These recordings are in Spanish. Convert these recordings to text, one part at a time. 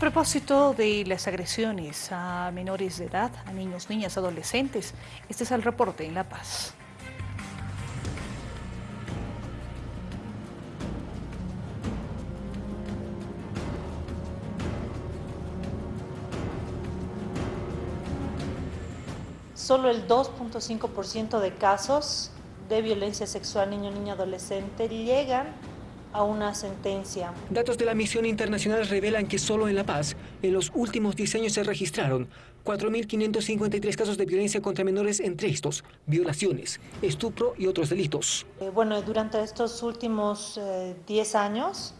propósito de las agresiones a menores de edad, a niños, niñas, adolescentes, este es el reporte en La Paz. Solo el 2.5% de casos de violencia sexual niño, niña, adolescente llegan a una sentencia. Datos de la misión internacional revelan que solo en La Paz, en los últimos 10 años se registraron 4.553 casos de violencia contra menores, entre estos violaciones, estupro y otros delitos. Eh, bueno, durante estos últimos 10 eh, años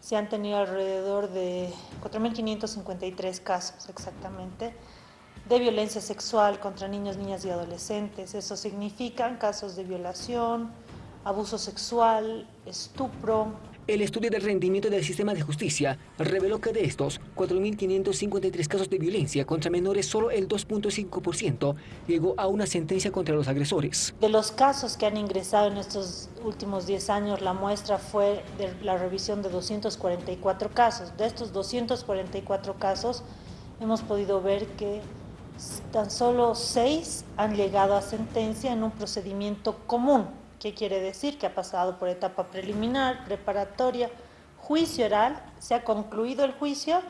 se han tenido alrededor de 4.553 casos exactamente de violencia sexual contra niños, niñas y adolescentes. Eso significan casos de violación, abuso sexual, estupro. El estudio del rendimiento del sistema de justicia reveló que de estos 4.553 casos de violencia contra menores, solo el 2.5% llegó a una sentencia contra los agresores. De los casos que han ingresado en estos últimos 10 años, la muestra fue de la revisión de 244 casos. De estos 244 casos, hemos podido ver que tan solo 6 han llegado a sentencia en un procedimiento común ¿Qué quiere decir? Que ha pasado por etapa preliminar, preparatoria, juicio oral, se ha concluido el juicio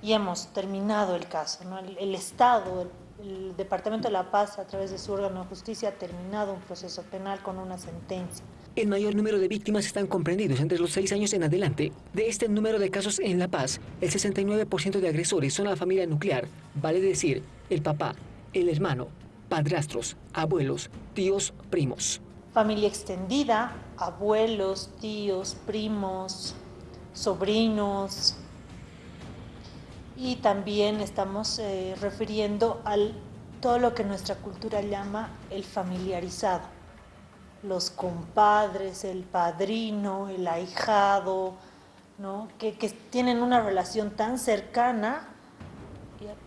y hemos terminado el caso. El, Estado, el, Departamento de la Paz, a través de su órgano de justicia, ha terminado un proceso penal con una sentencia. El mayor número de víctimas están comprendidos entre los seis años en adelante. De este número de casos en La Paz, el 69% de agresores son la familia nuclear, vale decir, el papá, el hermano, padrastros, abuelos, tíos, primos familia extendida, abuelos, tíos, primos, sobrinos. Y también estamos eh, refiriendo a todo lo que nuestra cultura llama el familiarizado. Los compadres, el padrino, el ahijado, ¿no? que, que tienen una relación tan cercana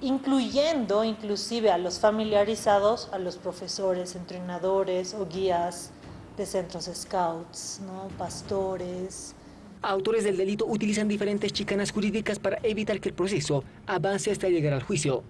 incluyendo inclusive a los familiarizados, a los profesores, entrenadores o guías de centros scouts, ¿no? pastores. Autores del delito utilizan diferentes chicanas jurídicas para evitar que el proceso avance hasta llegar al juicio.